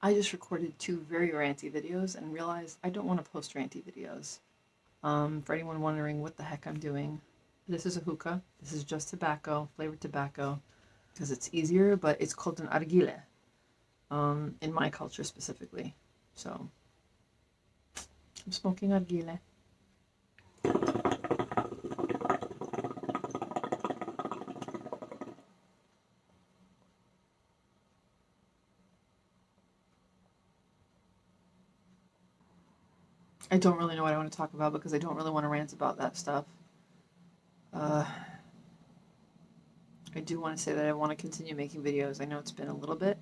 I just recorded two very ranty videos and realized I don't want to post ranty videos. Um, for anyone wondering what the heck I'm doing, this is a hookah. This is just tobacco, flavored tobacco, because it's easier, but it's called an argile, um, in my culture specifically. So, I'm smoking argile. I don't really know what I want to talk about because I don't really want to rant about that stuff. Uh, I do want to say that I want to continue making videos. I know it's been a little bit.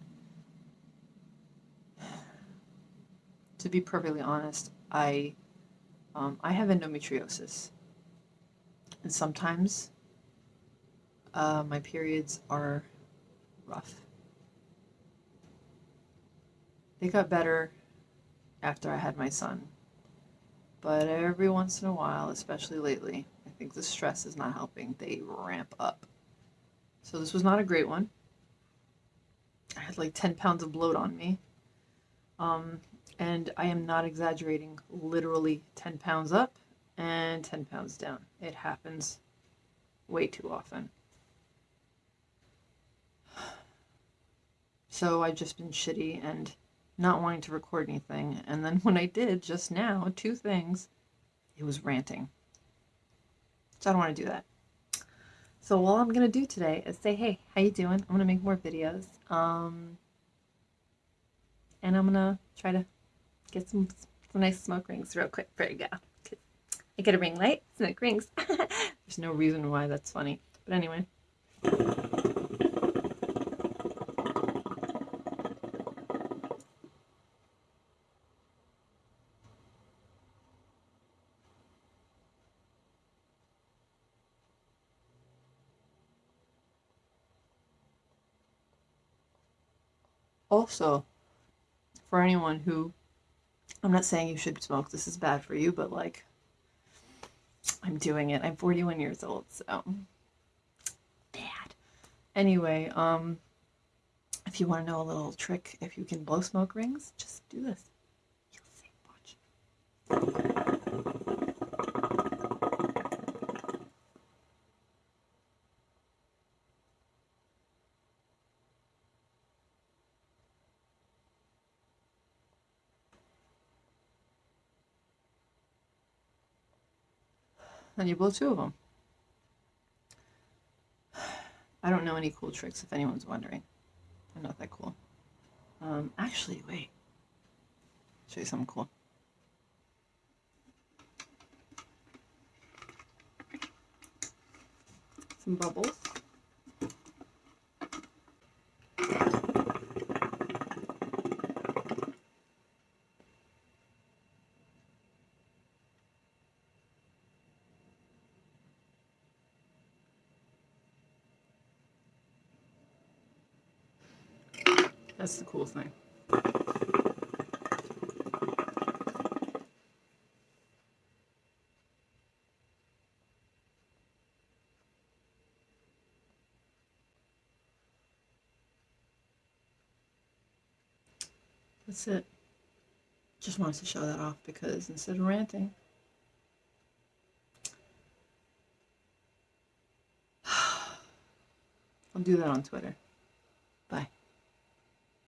To be perfectly honest, I um, I have endometriosis, and sometimes uh, my periods are rough. They got better after I had my son but every once in a while, especially lately, I think the stress is not helping. They ramp up. So this was not a great one. I had like 10 pounds of bloat on me. Um, and I am not exaggerating, literally 10 pounds up and 10 pounds down. It happens way too often. So I've just been shitty and not wanting to record anything. And then when I did just now, two things, it was ranting. So I don't want to do that. So all I'm going to do today is say, hey, how you doing? I'm going to make more videos. Um, and I'm going to try to get some, some nice smoke rings real quick. There you go. I get a ring light, smoke rings. There's no reason why that's funny. But anyway. Also for anyone who I'm not saying you should smoke this is bad for you but like I'm doing it. I'm 41 years old so bad. Anyway um if you want to know a little trick if you can blow smoke rings just do this Then you blow two of them. I don't know any cool tricks if anyone's wondering. I'm not that cool. Um, actually, wait. show you something cool. Some bubbles. That's the cool thing. That's it. Just wanted to show that off because instead of ranting, I'll do that on Twitter.